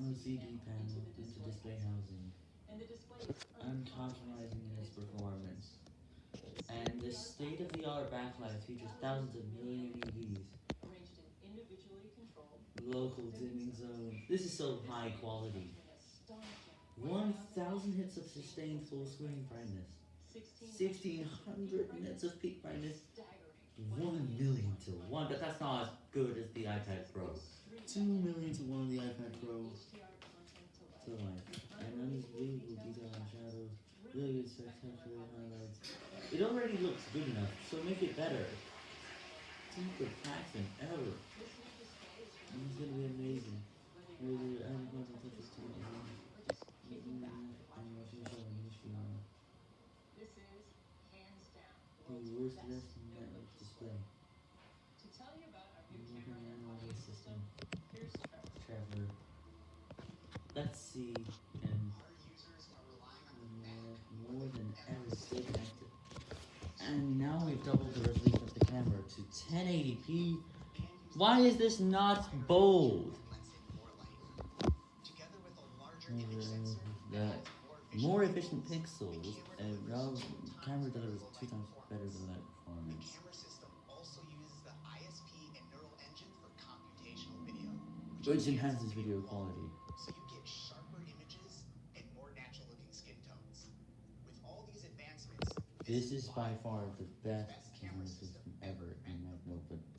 LCD panel into display housing. I'm compromising in its performance. And this state-of-the-art backlight features thousands of million UVs. Local dimming zone. This is so high quality. 1000 nits of sustained full screen brightness. 1600 nits of peak brightness. 1 million to 1, but that's not as good as the iPad Pro. 2 million to 1 the Pro. To life. And detail and shadows. Really good spectacular highlights. It already looks good enough, so make it better. Deeper packs than ever. It's gonna be amazing. Really, I'm going to touch this to the The worst resting Let's see, and more, more than ever connected. And now we've doubled the resolution of the camera to 1080p. Why is this not bold? The more efficient pixels, uh, and now camera delivers two times better than that performance. Which enhances video quality. So you get sharper images and more natural looking skin tones. With all these advancements, This is by far the best